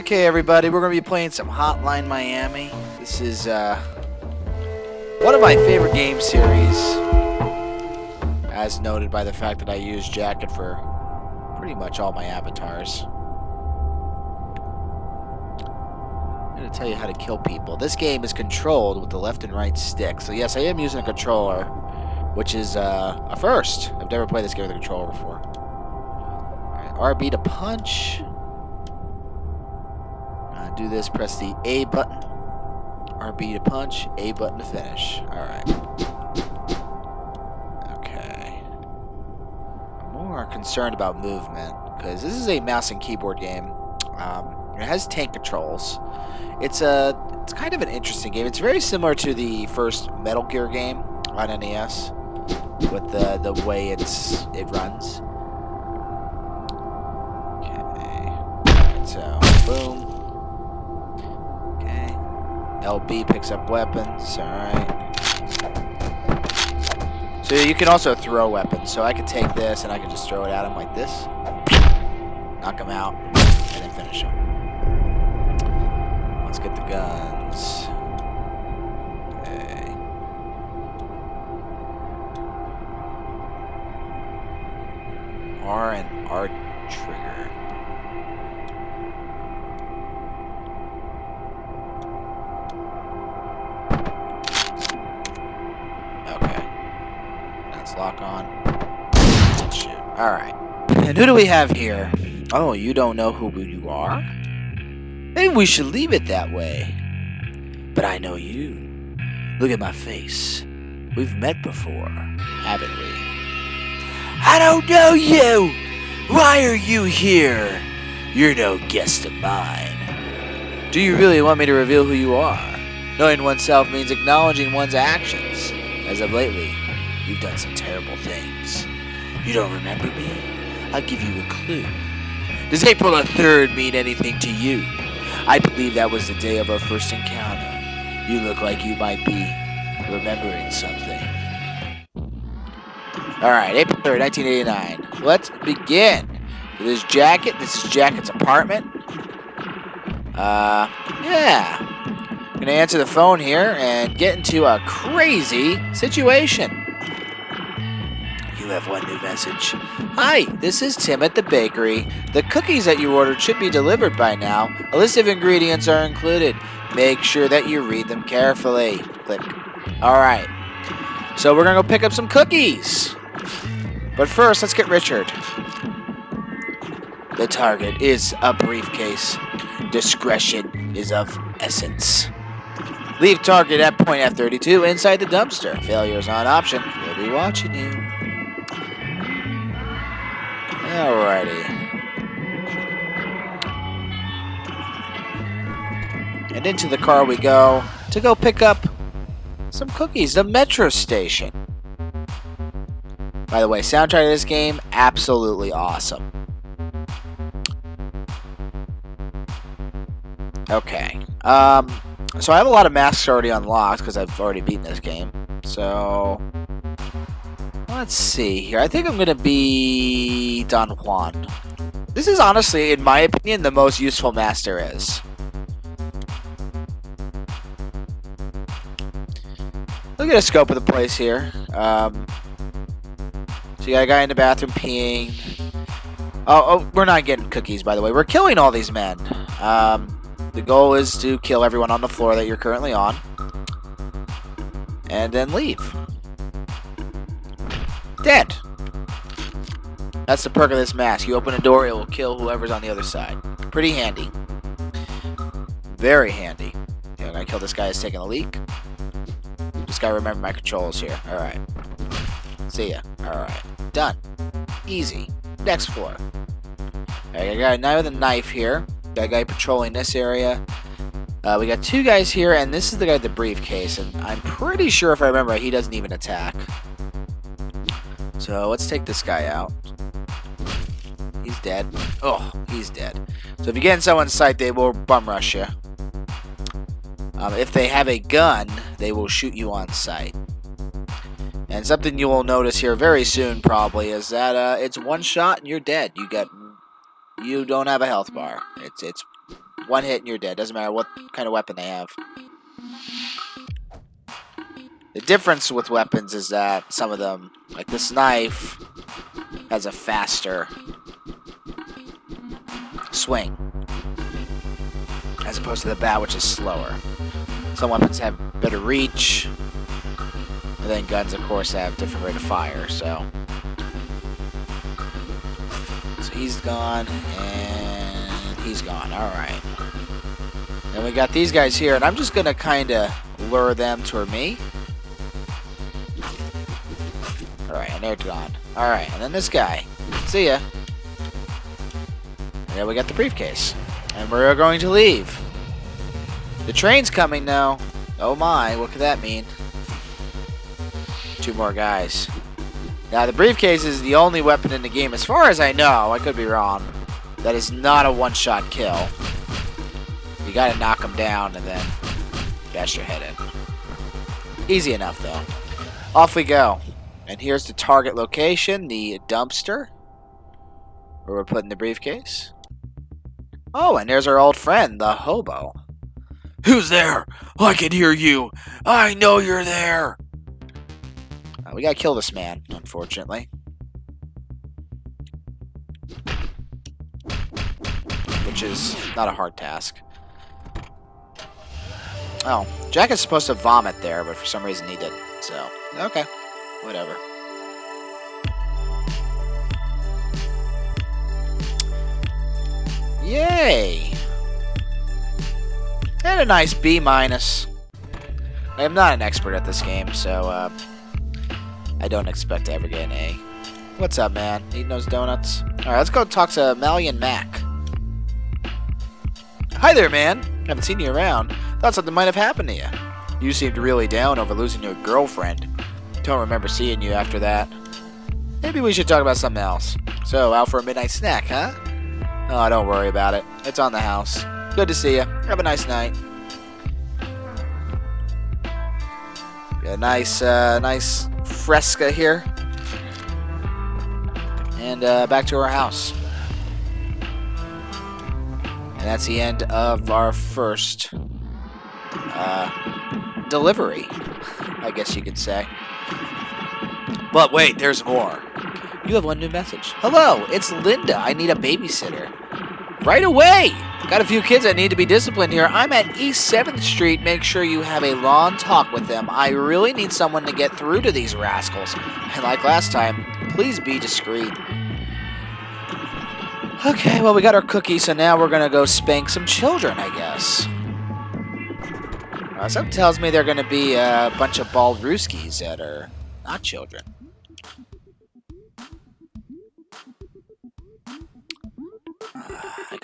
Okay, everybody, we're going to be playing some Hotline Miami. This is uh, one of my favorite game series, as noted by the fact that I use Jacket for pretty much all my avatars. I'm going to tell you how to kill people. This game is controlled with the left and right stick. So yes, I am using a controller, which is uh, a first. I've never played this game with a controller before. Right, RB to punch do this, press the A button, RB to punch, A button to finish. Alright. Okay. I'm more concerned about movement, because this is a mouse and keyboard game. Um, it has tank controls. It's a it's kind of an interesting game. It's very similar to the first Metal Gear game on NES with the the way it's it runs. LB picks up weapons, alright. So you can also throw weapons. So I could take this and I could just throw it at him like this. Knock him out, and then finish him. Let's get the guns. R and R trigger. Lock on. Shoot. Alright. And who do we have here? Oh, you don't know who you are? Maybe we should leave it that way. But I know you. Look at my face. We've met before, haven't we? I don't know you! Why are you here? You're no guest of mine. Do you really want me to reveal who you are? Knowing oneself means acknowledging one's actions. As of lately, You've done some terrible things. You don't remember me? I'll give you a clue. Does April the 3rd mean anything to you? I believe that was the day of our first encounter. You look like you might be remembering something. Alright, April 3rd, 1989. Let's begin. This jacket. This is Jacket's apartment. Uh, yeah. Gonna answer the phone here and get into a crazy situation have one new message. Hi, this is Tim at the bakery. The cookies that you ordered should be delivered by now. A list of ingredients are included. Make sure that you read them carefully. Click. Alright. So we're going to go pick up some cookies. But first, let's get Richard. The target is a briefcase. Discretion is of essence. Leave target at point F32 inside the dumpster. Failure is not an option. We'll be watching you. Alrighty. And into the car we go to go pick up some cookies, the metro station. By the way, soundtrack of this game, absolutely awesome. Okay. Um, so I have a lot of masks already unlocked because I've already beaten this game. So Let's see here. I think I'm going to be Don Juan. This is honestly, in my opinion, the most useful master is. Look at the scope of the place here. Um, so you got a guy in the bathroom peeing. Oh, oh, we're not getting cookies, by the way. We're killing all these men. Um, the goal is to kill everyone on the floor that you're currently on. And then leave. Dead. That's the perk of this mask. You open a door, it will kill whoever's on the other side. Pretty handy. Very handy. Okay, I'm gonna kill this guy who's taking a leak. Just gotta remember my controls here. Alright. See ya. Alright. Done. Easy. Next floor. Alright, I got a guy with a knife here. Got a guy patrolling this area. Uh, we got two guys here, and this is the guy with the briefcase, and I'm pretty sure if I remember, he doesn't even attack. So let's take this guy out. He's dead. Oh, he's dead. So if you get in someone's sight, they will bum rush you. Um, if they have a gun, they will shoot you on sight. And something you will notice here very soon, probably, is that uh, it's one shot and you're dead. You get, you don't have a health bar. It's it's One hit and you're dead. Doesn't matter what kind of weapon they have. The difference with weapons is that some of them, like this knife, has a faster swing as opposed to the bat, which is slower. Some weapons have better reach, and then guns, of course, have different rate of fire. So, so he's gone, and he's gone. All right. And we got these guys here, and I'm just gonna kind of lure them toward me. They're gone. All right, and then this guy. See ya. And we got the briefcase. And we're going to leave. The train's coming now. Oh my, what could that mean? Two more guys. Now, the briefcase is the only weapon in the game, as far as I know, I could be wrong, that is not a one-shot kill. You gotta knock them down and then bash your head in. Easy enough, though. Off we go. And here's the target location, the dumpster, where we're putting the briefcase. Oh, and there's our old friend, the hobo. Who's there? I can hear you. I know you're there. Uh, we gotta kill this man, unfortunately. Which is not a hard task. Oh, Jack is supposed to vomit there, but for some reason he didn't. So, okay. Whatever. Yay! And a nice B minus. I am not an expert at this game, so uh, I don't expect to ever get an A. What's up, man? Eating those donuts? Alright, let's go talk to Malian Mac. Hi there, man. Haven't seen you around. Thought something might have happened to you. You seemed really down over losing your girlfriend. Don't remember seeing you after that. Maybe we should talk about something else. So, out for a midnight snack, huh? Oh, don't worry about it. It's on the house. Good to see you. Have a nice night. Got a nice, uh, nice fresca here. And uh, back to our house. And that's the end of our first uh, delivery, I guess you could say. But wait, there's more. You have one new message. Hello, it's Linda. I need a babysitter. Right away! Got a few kids that need to be disciplined here. I'm at East 7th Street. Make sure you have a long talk with them. I really need someone to get through to these rascals. And like last time, please be discreet. Okay, well, we got our cookie, so now we're gonna go spank some children, I guess. Uh, something tells me they're gonna be a bunch of bald rooskies that are not children.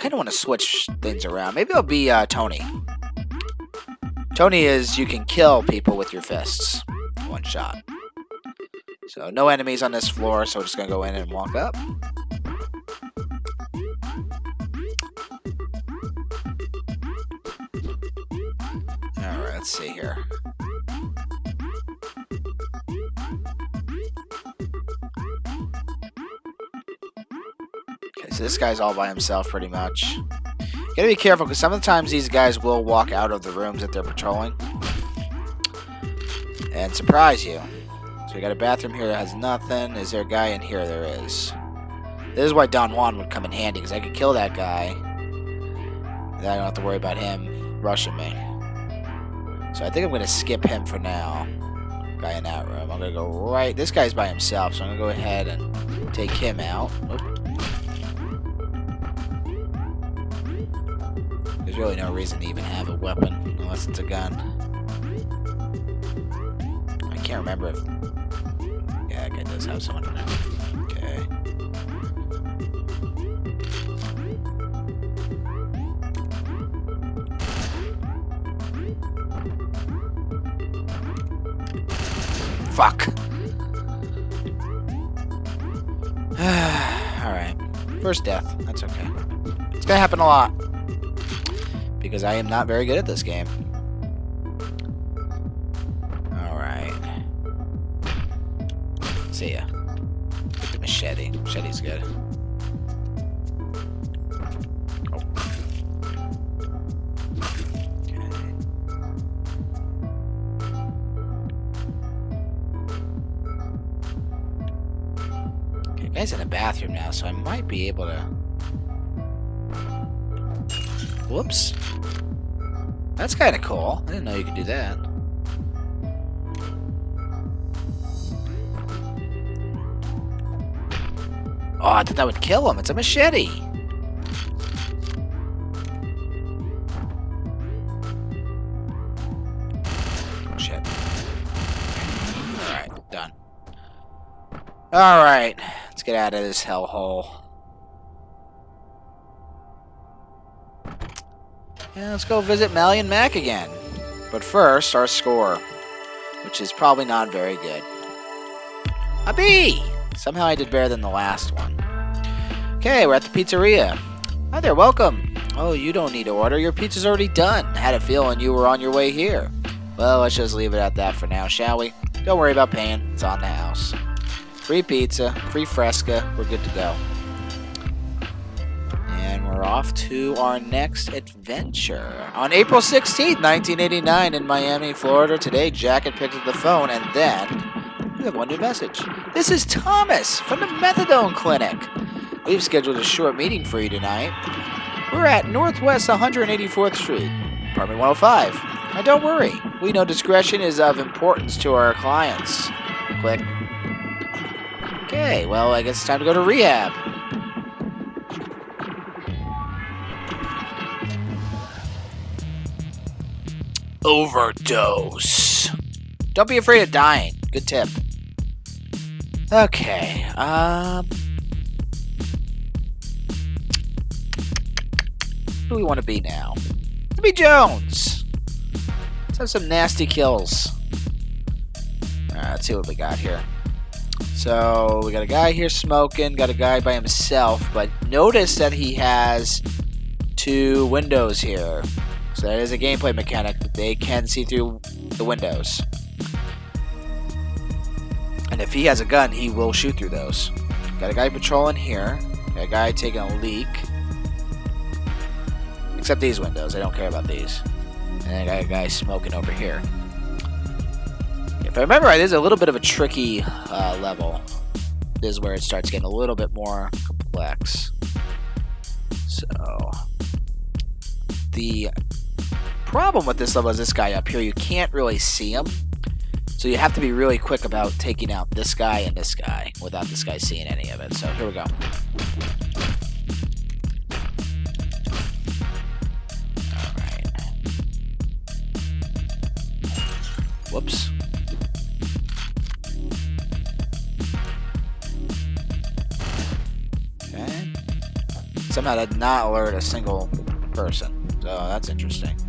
Kind of want to switch things around. Maybe I'll be uh, Tony. Tony is you can kill people with your fists. One shot. So no enemies on this floor, so we're just going to go in and walk up. Alright, let's see here. So this guy's all by himself pretty much. Gotta be careful, because some of the times these guys will walk out of the rooms that they're patrolling. And surprise you. So we got a bathroom here that has nothing. Is there a guy in here? There is. This is why Don Juan would come in handy, because I could kill that guy. Then I don't have to worry about him rushing me. So I think I'm going to skip him for now. Guy in that room. I'm going to go right... This guy's by himself, so I'm going to go ahead and take him out. Oop. There's really no reason to even have a weapon, unless it's a gun. I can't remember if... Yeah, guy does have someone it. Okay. Fuck. Alright. First death. That's okay. It's gonna happen a lot because I am not very good at this game. Alright. See ya. Get the machete. Machete's good. guy's in the bathroom now, so I might be able to... Whoops. That's kind of cool. I didn't know you could do that. Oh, I thought that would kill him. It's a machete. Oh, shit. Alright, done. Alright, let's get out of this hellhole. And let's go visit Malian Mac again. But first, our score, which is probably not very good. A B! Somehow I did better than the last one. Okay, we're at the pizzeria. Hi there, welcome. Oh, you don't need to order. Your pizza's already done. I Had a feeling you were on your way here. Well, let's just leave it at that for now, shall we? Don't worry about paying. It's on the house. Free pizza, free fresca. We're good to go. And we're off to our next adventure. On April 16th, 1989, in Miami, Florida, today, Jack had picked up the phone and then we have one new message. This is Thomas from the Methadone Clinic. We've scheduled a short meeting for you tonight. We're at Northwest 184th Street, apartment 105. Now don't worry, we know discretion is of importance to our clients. Click. Okay, well, I guess it's time to go to rehab. Overdose. Don't be afraid of dying. Good tip. Okay, um... Who do we want to be now? To be Jones! Let's have some nasty kills. Alright, let's see what we got here. So, we got a guy here smoking, got a guy by himself, but notice that he has two windows here. So that is a gameplay mechanic. They can see through the windows. And if he has a gun, he will shoot through those. Got a guy patrolling here. Got a guy taking a leak. Except these windows. I don't care about these. And I got a guy smoking over here. If I remember right, this is a little bit of a tricky uh, level. This is where it starts getting a little bit more complex. So... The problem with this level is this guy up here. You can't really see him. So you have to be really quick about taking out this guy and this guy without this guy seeing any of it. So here we go. Alright. Whoops. Okay. Somehow did not alert a single person. So that's interesting.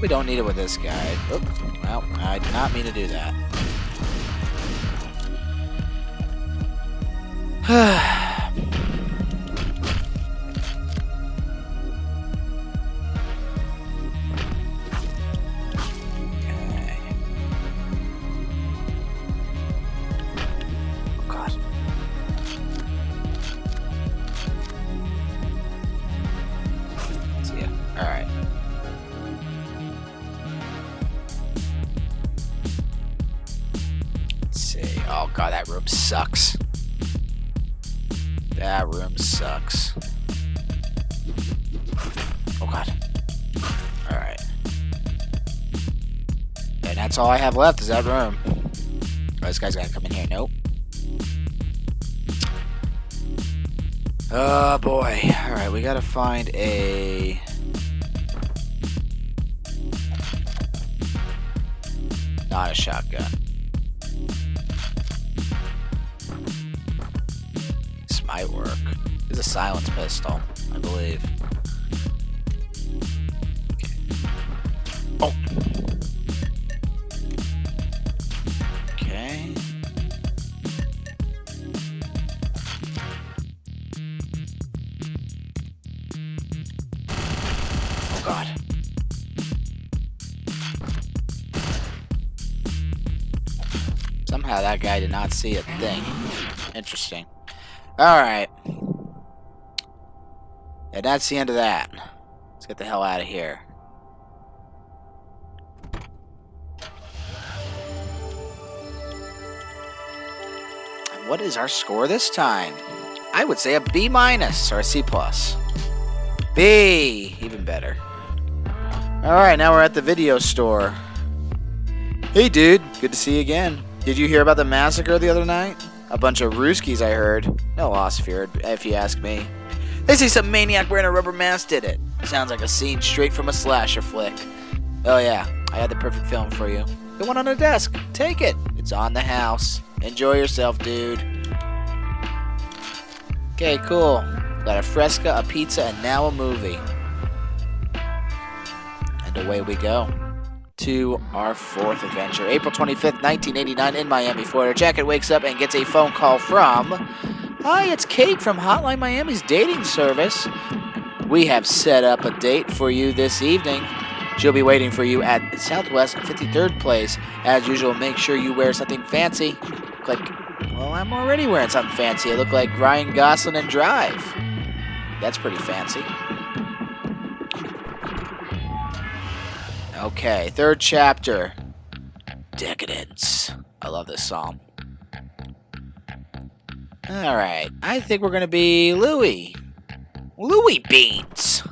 Probably don't need it with this guy. Oop. Well, I did not mean to do that. all I have left is that room. Oh, this guy's gotta come in here. Nope. Oh boy. Alright, we gotta find a. Not a shotgun. This might work. It's a silence pistol, I believe. Somehow that guy did not see a thing. Interesting. Alright. And that's the end of that. Let's get the hell out of here. And what is our score this time? I would say a B minus or a C plus. B, even better. Alright, now we're at the video store. Hey dude, good to see you again. Did you hear about the massacre the other night? A bunch of Ruskies, I heard. No loss feared, if you ask me. They say some maniac wearing a rubber mask did it. Sounds like a scene straight from a slasher flick. Oh yeah, I had the perfect film for you. The one on the desk. Take it. It's on the house. Enjoy yourself, dude. Okay, cool. Got a fresca, a pizza, and now a movie. And away we go to our fourth adventure. April 25th, 1989, in Miami, Florida. Jacket wakes up and gets a phone call from. Hi, it's Kate from Hotline Miami's dating service. We have set up a date for you this evening. She'll be waiting for you at Southwest 53rd Place. As usual, make sure you wear something fancy. Click. Well, I'm already wearing something fancy. I look like Ryan Gosling and Drive. That's pretty fancy. Okay, third chapter. Decadence. I love this song. Alright, I think we're gonna be Louie. Louie Beans.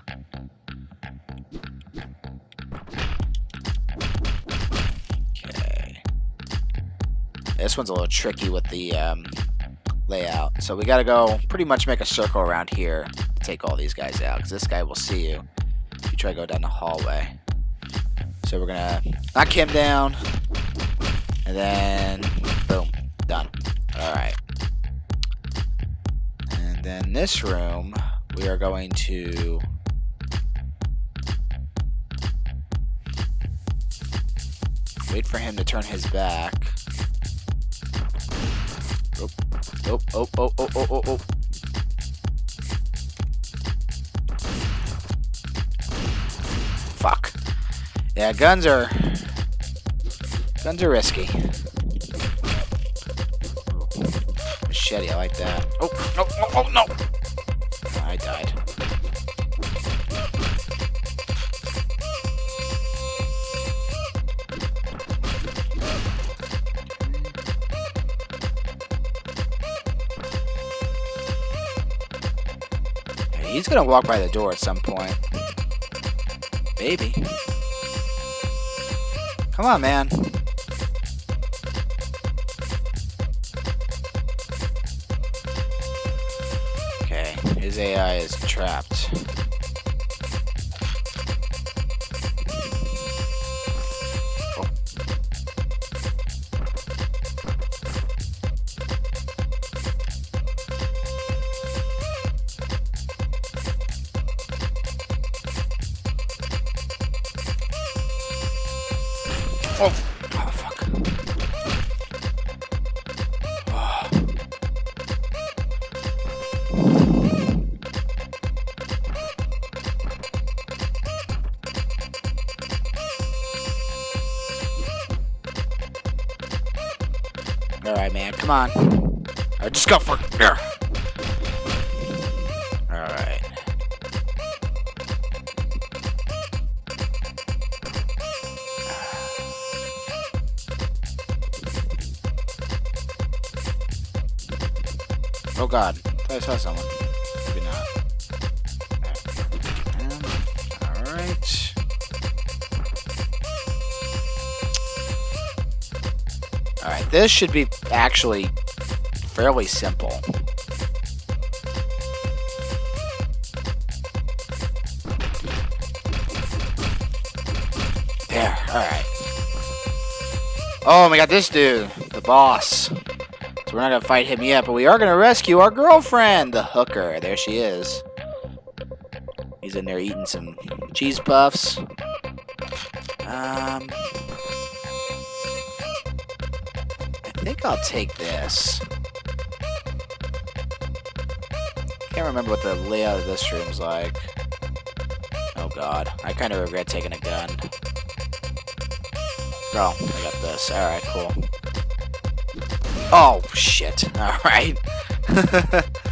Okay. This one's a little tricky with the um, layout. So we gotta go pretty much make a circle around here to take all these guys out. Because this guy will see you if you try to go down the hallway. So we're gonna knock him down. And then, boom, done. Alright. And then this room, we are going to... Wait for him to turn his back. Oh, oh, oh, oh, oh, oh, oh, Yeah, guns are... Guns are risky. Machete, I like that. Oh, no, oh, oh, no! I died. He's gonna walk by the door at some point. Maybe. Come on, man. Okay, his AI is trapped. All right, man. Come on. Right, just go for. Here. All right. Oh god. I saw someone. This should be actually fairly simple. There, alright. Oh my god, this dude, the boss. So we're not gonna fight him yet, but we are gonna rescue our girlfriend, the hooker. There she is. He's in there eating some cheese puffs. Um, think I'll take this. Can't remember what the layout of this room's like. Oh god, I kind of regret taking a gun. Oh, I got this. Alright, cool. Oh, shit. Alright.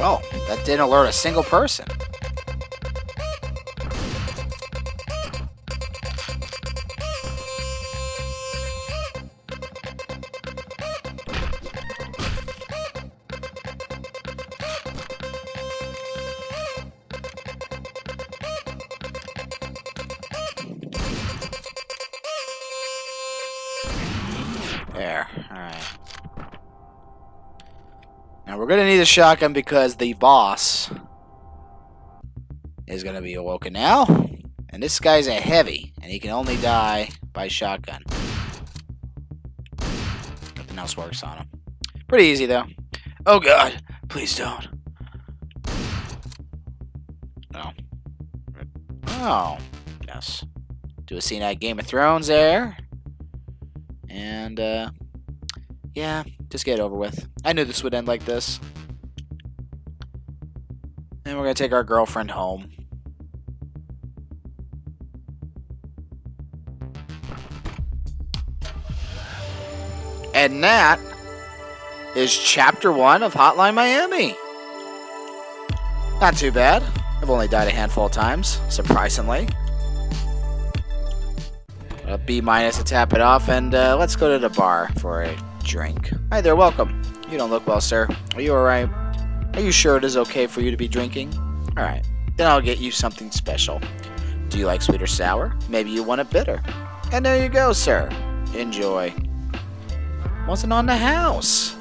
Oh, that didn't alert a single person. A shotgun because the boss is gonna be awoken now. And this guy's a heavy, and he can only die by shotgun. Nothing else works on him. Pretty easy though. Oh god, please don't. Oh. Oh. Yes. Do a scene at Game of Thrones there. And, uh, yeah, just get it over with. I knew this would end like this. And we're gonna take our girlfriend home. And that is chapter one of Hotline Miami. Not too bad. I've only died a handful of times, surprisingly. A B minus to tap it off, and uh, let's go to the bar for a drink. Hi there, welcome. You don't look well, sir. Are you alright? Are you sure it is okay for you to be drinking? Alright, then I'll get you something special. Do you like sweet or sour? Maybe you want it bitter. And there you go, sir. Enjoy. Wasn't on the house.